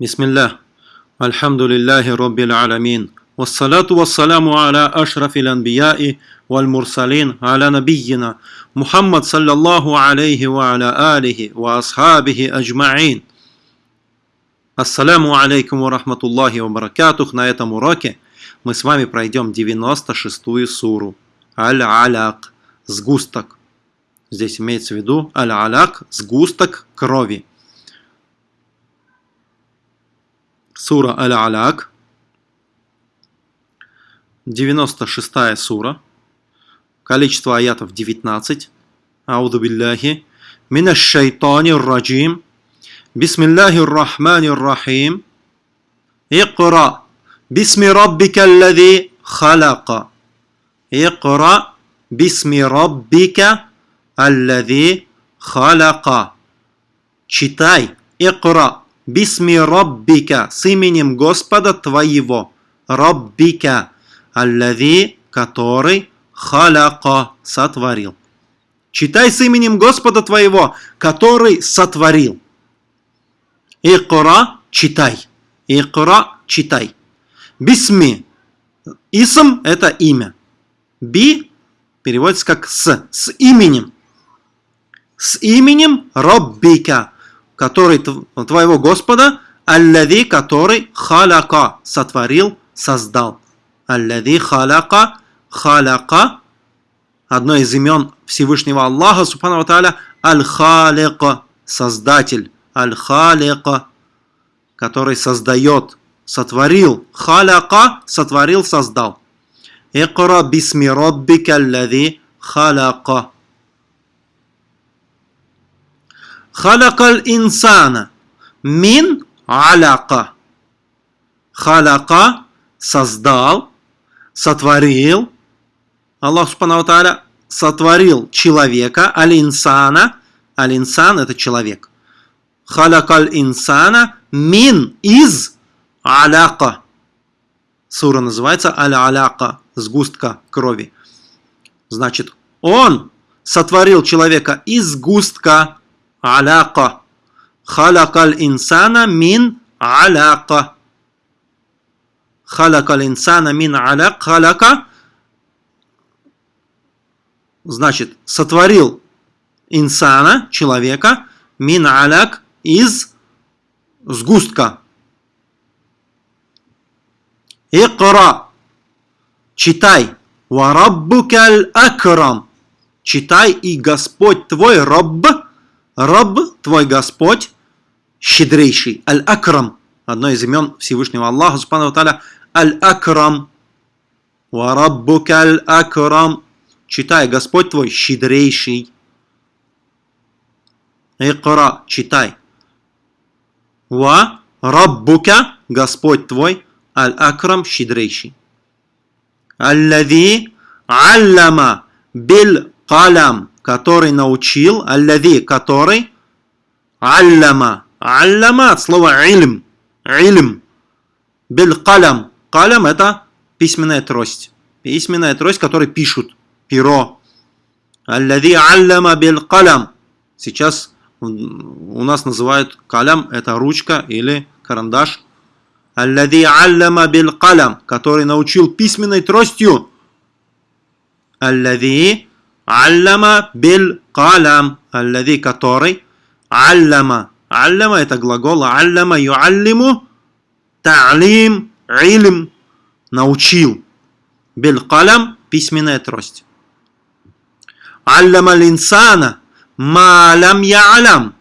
بسم الله الحمد لله رب العالمين والصلاة والسلام على أشرف الأنبياء والمرسلين على نبينا محمد صلى الله عليه وعلى آله وأصحابه أجمعين Ассаляму алейкум ва рахматуллахи ва баракатух. На этом уроке мы с вами пройдем 96-ю суру. Аль-Аляк. Сгусток. Здесь имеется в виду Аль-Аляк. Сгусток крови. Сура Аль-Аляк, 96-я сура, количество аятов 19. Ауду билляхи. Мина шайтани раджим. Бисмиллахи рахмани рахим. Икра. Бисми раббика аллади халака. Икра. Бисми раббика аллади халака. Читай. Икра. Бисми Роббика, с именем Господа твоего. Роббика, аллави, который халяко сотворил. Читай с именем Господа твоего, который сотворил. Икра, читай. Икра, читай. Бисми. Исм – это имя. Би переводится как с, с именем. С именем Роббика – который твоего Господа, аллади, который халяка, сотворил, создал. Аллади халяка, халяка, одно из имен Всевышнего Аллаха, субхану тааля, аль-халика, создатель аль-халика, который создает, сотворил. Халяка, сотворил, создал. Икра бисми роббика аллади халяка. Халакал инсана мин аляка. Халяка создал, сотворил. Аллах Субхану Тааля сотворил человека, аль-инсана. Аль-инсан это человек халакал инсана мин из аляка. Сура называется аль-аляка, сгустка крови. Значит, он сотворил человека из сгустка аляка. Халакал инсана мин аляка. Халакал инсана мин аляк. Халяка значит, сотворил инсана, человека, мин аляк, из сгустка. Икра. Читай. Вараббукаль акрам. Читай и Господь твой Рабб. Рабб, твой Господь, щедрейший. Аль-Акрам. Одно из имен Всевышнего Аллаха, Субхану Таля. Аль-Акрам. Вараббукаль акрам. Читай, Господь твой щедрейший. Икра, читай. Ва Раббука, Господь твой, Аль-Акрам, щедрейший. Аллади аллама бил калам, который научил, аллади, который аллама. Аллама от слова илм. Илм. Бил калам. Калам это письменная трость. Письменная трость, которой пишут. Перо. Аллади аллама бил калам. Сейчас у нас называют калям, это ручка или карандаш. Аллади аллама бил калям, который научил письменной тростью. Аллади аллама бил калям, аллади который аллама. Аллама это глагол, аллама юаллиму, та'лим, илм, научил. Бил калям, письменная трость. Аллама линсана, Малям ялям.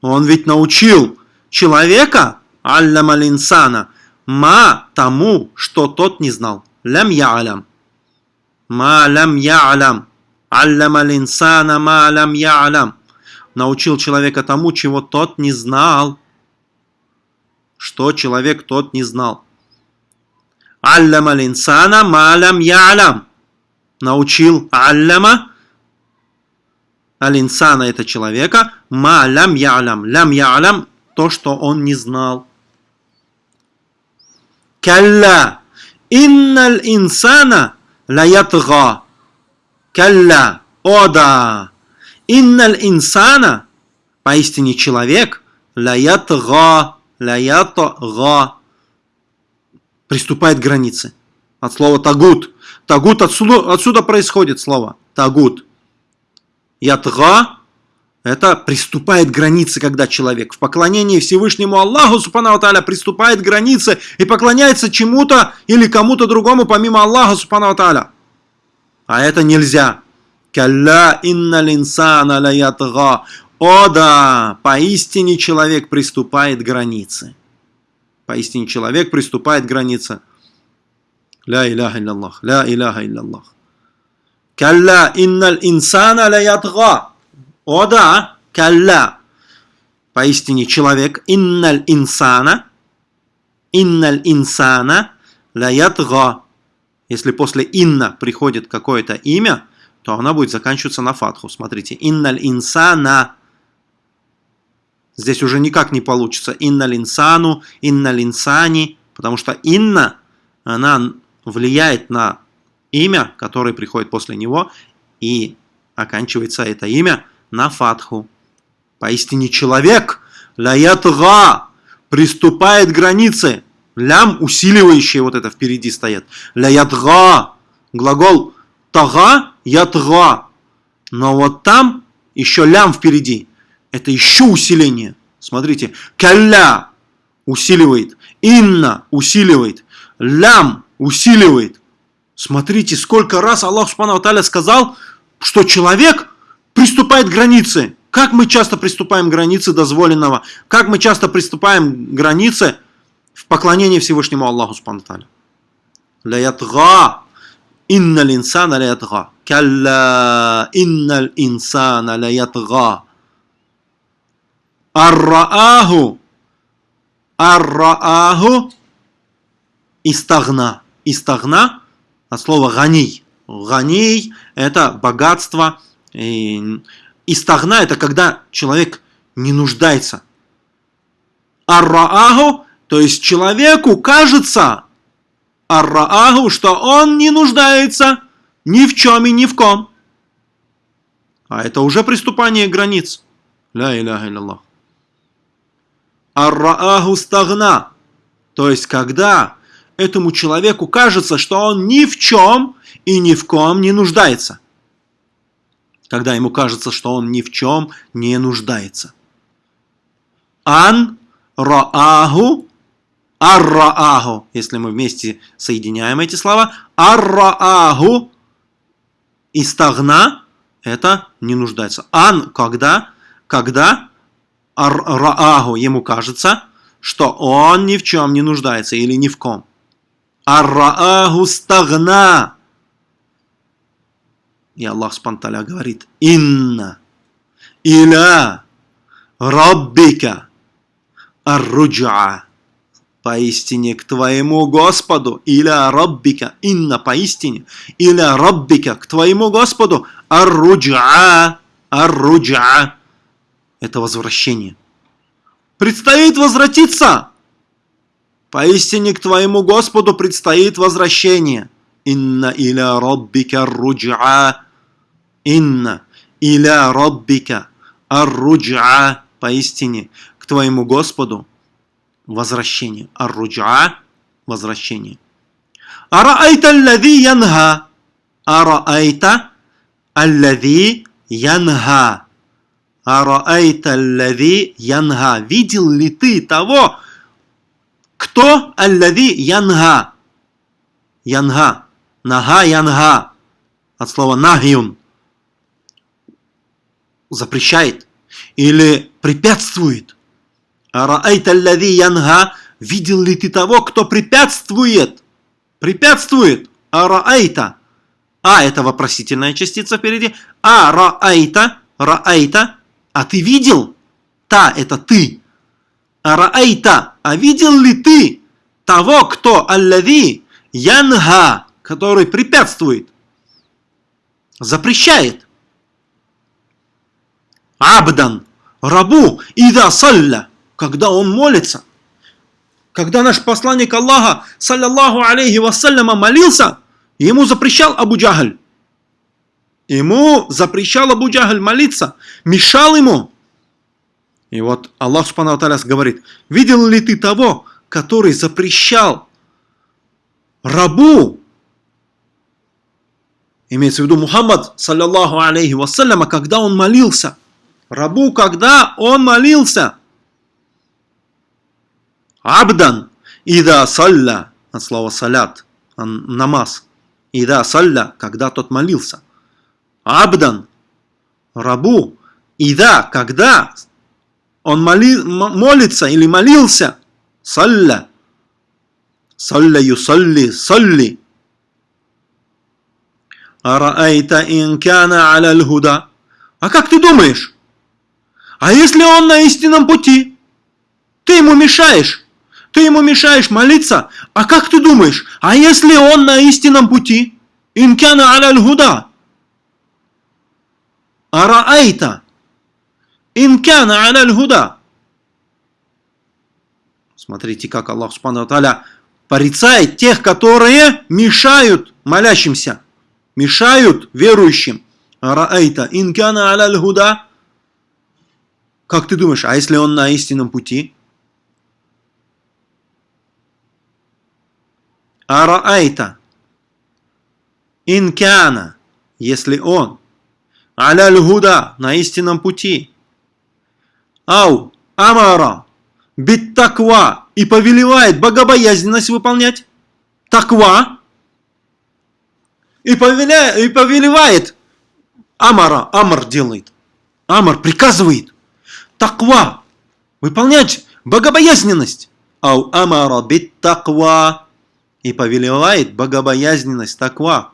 Он ведь научил человека, аллам алинсана, ма тому, что тот не знал. Лям ялям. Ма лям ялям. Аллам алинсана ма лям ялям. Научил человека тому, чего тот не знал. Что человек тот не знал. Аллам алинсана ма лям ялям. Научил аллама Алинсана это человека. Ма лям ялям. Лям ялям то, что он не знал. Калла. Инналь инсана лаятга. Калла. О да. Инналь инсана. Поистине человек. Лаятга. лаятга приступает к границе. От слова тагут. Тагут отсюда, отсюда происходит слово. Тагут. Ятга это приступает к границе, когда человек в поклонении Всевышнему Аллаху, Субхану Аталя, приступает к границе и поклоняется чему-то или кому-то другому, помимо Аллаха, Субхану Аталя. А это нельзя. Калля инна линсана лаятга. О да, поистине человек приступает к границе. Поистине человек приступает к границе. Ля иляха илляллах, ля иляха илляллах. Калля инналь инсана лаятга. О да, калля. Поистине человек. Инналь инсана. Инналь инсана лаятга. Если после инна приходит какое-то имя, то она будет заканчиваться на фатху. Смотрите, инналь инсана. Здесь уже никак не получится инналь инсану, инналь инсани, потому что инна, она влияет на имя, которое приходит после него, и оканчивается это имя на фатху. Поистине человек, лаятга, приступает к границе. Лям, усиливающий вот это впереди стоят. Лаятга, глагол тага, ятга. Но вот там еще лям впереди. Это еще усиление. Смотрите, калля усиливает, инна усиливает, лям усиливает. Смотрите, сколько раз Аллах Субхану сказал, что человек приступает к границе. Как мы часто приступаем к границе дозволенного? Как мы часто приступаем к границе в поклонении Всевышнему Аллаху Субхану Таля? Лаятга. Инна линсана лаятга. Калла инна инсана лаятга. Аррааху. Аррааху. Истагна. Истагна от слова ганий. Ганий – это богатство, истагна – это когда человек не нуждается. Арраагу, то есть человеку кажется, арраагу, что он не нуждается ни в чем и ни в ком. А это уже приступание границ. Ля иляха илляллах. Арраагу стагна. То есть, когда этому человеку кажется, что он ни в чем и ни в ком не нуждается когда ему кажется, что он ни в чем не нуждается. Ан рааху аррааху, если мы вместе соединяем эти слова, аррааху истагна это не нуждается. Ан когда, когда аррааху ему кажется, что он ни в чем не нуждается или ни в ком. Аррааху стагна и Аллах Спанталя говорит, «Инна иля раббика арруджа». Поистине к твоему Господу, иля раббика, инна поистине, иля раббика, к твоему Господу, арруджа, арруджа. Это возвращение. Предстоит возвратиться. Поистине к твоему Господу предстоит возвращение. Инна иля раббика руджа. Инна иля раббика ар-руджа, поистине, к твоему Господу возвращение. Ар-руджа – возвращение. Араайта аллади янха. Араайта аллади янха. Араайта аллади янха. Видел ли ты того, кто аллади янха? Янха. Нага янга. От слова нагиюн запрещает или препятствует. Янга, видел ли ты того, кто препятствует? Препятствует. Араайта. А это вопросительная частица впереди. А раайта, раайта. А ты видел? Та это ты. Араайта. А видел ли ты того, кто аллади янга, который препятствует, запрещает? Абдан, рабу, ида салля, когда он молится. Когда наш посланник Аллаха, саллаллаху алейхи вассаляма, молился, ему запрещал Абу Джахаль. Ему запрещал Абу Джахаль молиться, мешал ему. И вот Аллах Субхану говорит, видел ли ты того, который запрещал рабу, имеется в виду Мухаммад, саллиллаху алейхи вассаляма, когда он молился. Рабу, когда он молился. Абдан, ида салля, от слова салят, намаз. Ида салля, когда тот молился. Абдан, рабу, ида, когда он моли, молится или молился, салля, салля юсалли, салли. Араайта инкана аля худа. А как ты думаешь? А если он на истинном пути? Ты ему мешаешь. Ты ему мешаешь молиться. А как ты думаешь? А если он на истинном пути? Инкана аля худа. Араайта. Инкана аля худа. Смотрите, как Аллах Субхану Таля порицает тех, которые мешают молящимся, мешают верующим. Араайта инкана аля худа. Как ты думаешь, а если он на истинном пути? Араайта инкана, если он аля на истинном пути. Ау амара бит таква и повелевает богобоязненность выполнять. Таква. И, повеля, и повелевает. Амара, Амар делает. Амар приказывает. Таква. Выполнять богобоязненность. Ау амара бит таква. И повелевает богобоязненность таква.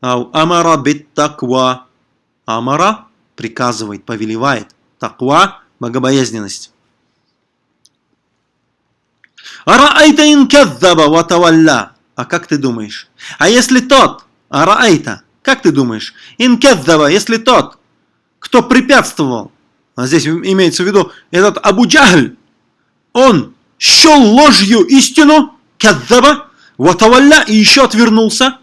Амара бит таква. Амара приказывает, повелевает. Таква – богобоязненность. Араайта ин каддаба ватавалля. А как ты думаешь? А если тот, араайта, как ты думаешь? Ин каддаба, если тот, кто препятствовал, а здесь имеется в виду этот Абу Джахль, он счел ложью истину, каддаба, ватавалля, и еще отвернулся.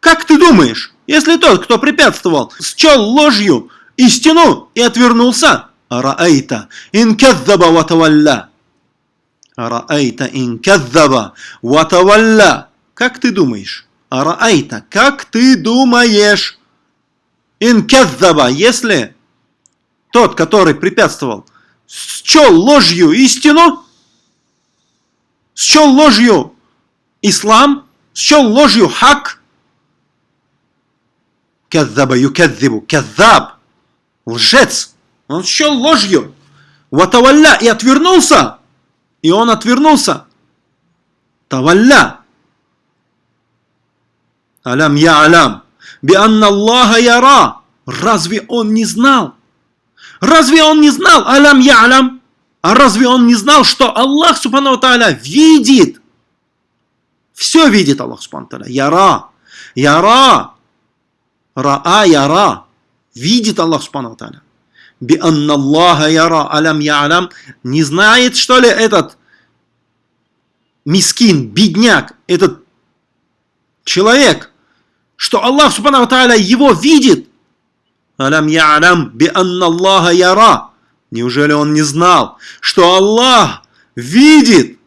Как ты думаешь, если тот, кто препятствовал, счел ложью истину и отвернулся, араайта, ин каддаба ватавалля, Араайта ин каддаба ватавалля. Как ты думаешь? Араайта, как ты думаешь? Ин каддаба, если тот, который препятствовал, счел ложью истину, счел ложью ислам, счел ложью хак, каддаба юкаддибу, каддаб, лжец, он счел ложью, ватавалля и отвернулся, и он отвернулся. Тавалля. Алям я алям. Би анна Аллаха яра. Разве он не знал? Разве он не знал? Алям я алям. А разве он не знал, что Аллах, субхану тааля, видит? Все видит Аллах, субхану тааля. Яра. Яра. Раа яра. Видит Аллах, субхану тааля би анна Аллаха яра алям ялям, не знает, что ли, этот мискин, бедняк, этот человек, что Аллах Субхану Тааля его видит. Алям ялям би анна Аллаха яра. Неужели он не знал, что Аллах видит?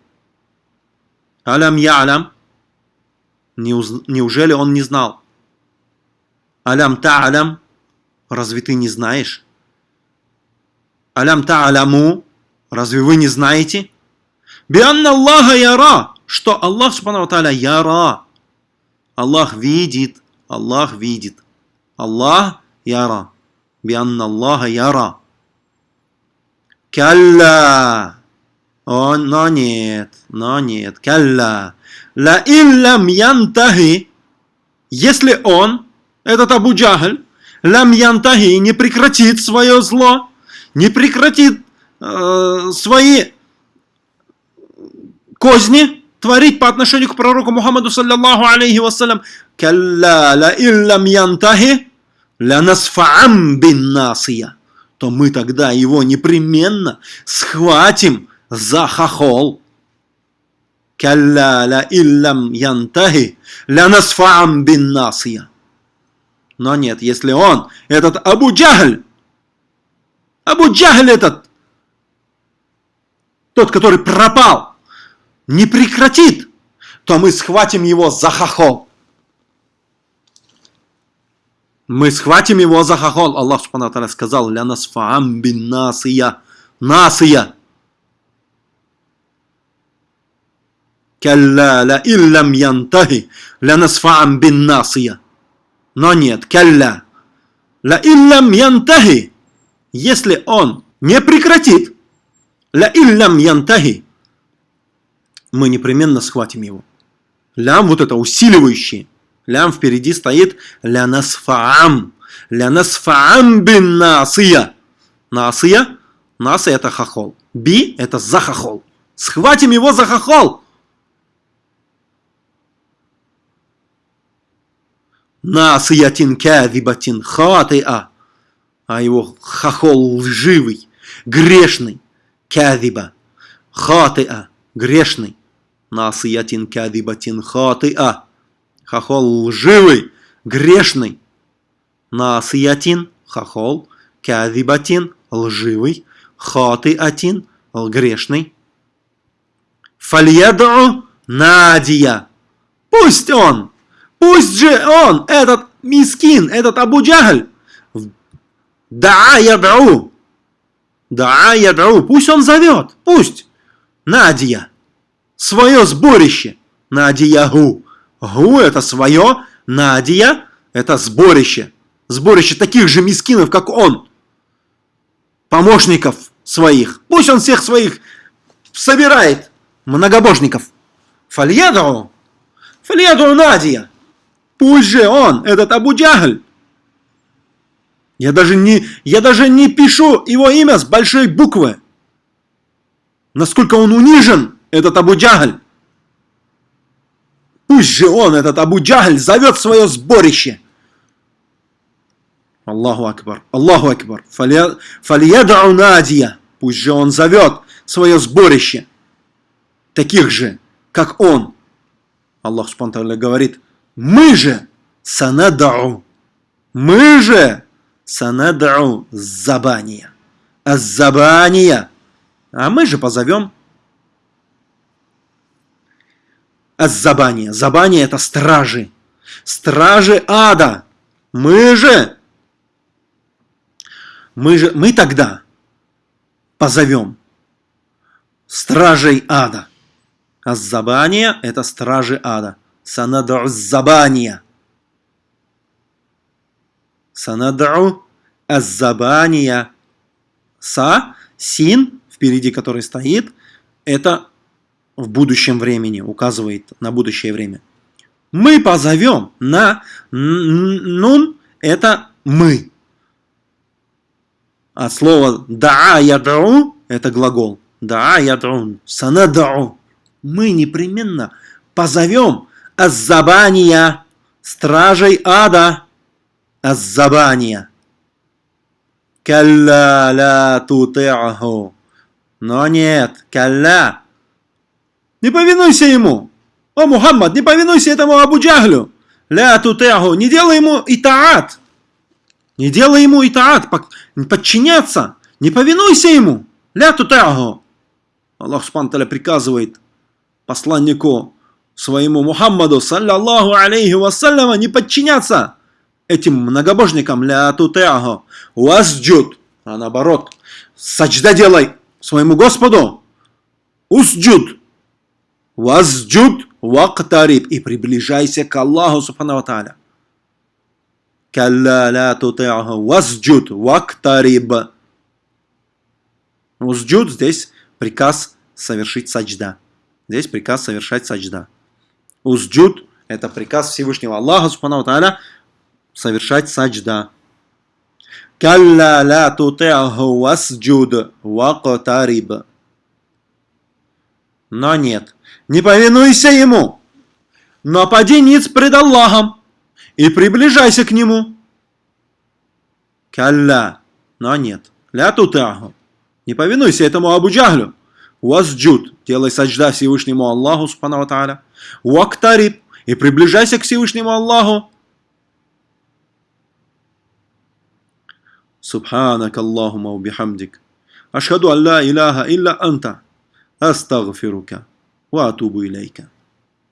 Алям ялям. Неужели он не знал? Алям та'алям. Разве ты не знаешь? Алям та'аляму, разве вы не знаете? Бианна Аллаха яра, что Аллах Субхану Тааля яра. Аллах видит, Аллах видит. Аллах яра. Бианна Аллаха яра. Калла. О, но нет, но нет. Калла. Ла иллам янтахи. Если он, этот Абу Джахаль, лам янтахи не прекратит свое зло, не прекратит э, свои козни творить по отношению к пророку Мухаммаду саллаллаху алейхи вассалям, «Калла ла иллам янтахи ла насфаам бин насия», то мы тогда его непременно схватим за хохол. «Калла ла иллам янтахи ла насфаам бин насия». Но нет, если он, этот Абу Джахль, Абу Джахль этот, тот, который пропал, не прекратит, то мы схватим его за хохол. Мы схватим его за хохол. Аллах Субхану сказал, «Ля насфаам бин насия». Насия. Калла ла иллам янтахи ля насфаам бин насия. Но нет, калла. Ла иллам янтахи. Если он не прекратит, ла иллам янтахи, мы непременно схватим его. Лям вот это усиливающее. Лям впереди стоит ля насфаам. Ля насфаам бин насия. Насия. Насия это хохол. Би это за хохол. Схватим его за хохол. насиятин кядибатин хатиа, а его хохол лживый, грешный, кядиба, хатиа, грешный, насиятин кядибатин хатиа, хохол лживый, грешный, насиятин, хохол, кядибатин, лживый, хатиатин, грешный, фальяду надия, пусть он Пусть же он, этот мискин, этот Абу да ядру, да ядру, пусть он зовет, пусть. Надия, свое сборище, Надия Гу. Это свое, Надия это сборище, сборище таких же мискинов, как он, помощников своих. Пусть он всех своих собирает, многобожников. Фальяду, фальяду Надия. Пусть же он, этот Абу Джагль. Я даже, не, я даже не пишу его имя с большой буквы. Насколько он унижен, этот Абу Джагль. Пусть же он, этот Абу Джагль, зовет свое сборище. Аллаху Акбар, Аллаху Акбар. Фальядау Надия. Пусть же он зовет свое сборище. Таких же, как он. Аллах Субтитры говорит, мы же санадау. Мы же санадау забания. Аззабания. А мы же позовем Аззабания. Забания это стражи. Стражи ада. Мы же мы же мы тогда позовем стражей ада. Аззабания это стражи ада. Санад'у забания. Санад'у аззабания. Са, син, впереди который стоит, это в будущем времени, указывает на будущее время. Мы позовем на нун, это мы. А слово да ядру это глагол. Да ядрун. Санад'у. Мы непременно позовем Аззабания, стражей ада, Аззабания. Калла ла тути'аху. Но нет, калла. Не повинуйся ему. О, Мухаммад, не повинуйся этому Абу Джахлю. Ля тути'аху. Не делай ему итаат. Не делай ему итаат, подчиняться. Не повинуйся ему. Ля тути'аху. Аллах Субхану приказывает посланнику своему Мухаммаду, саллаллаху алейхи вассаляма, не подчиняться этим многобожникам, ля тутеаху, уасджуд, а наоборот, сачда делай своему Господу, усджуд, уасджуд, вактариб, и приближайся к Аллаху, субхану тааля. Калла ля тутеаху, васджуд, вактариб. Усджуд здесь приказ совершить сачда. Здесь приказ совершать сачда. Узджуд – это приказ Всевышнего Аллаха, Субхану Тааля, совершать саджда. Калла ла туте'аху васджуд вaqтариб. Но нет, не повинуйся ему, напади поди ниц пред Аллахом и приближайся к нему. Калля, но нет, ля тутаху, не повинуйся этому Абу Джаглю, Васджуд, делай саджда Всевышнему Аллаху, субхану тааля. Вактариб, и приближайся к Всевышнему Аллаху. Субханак Аллахума убихамдик. Ашхаду Алла Илаха илля Анта. أستغفرك وأتوب إليك.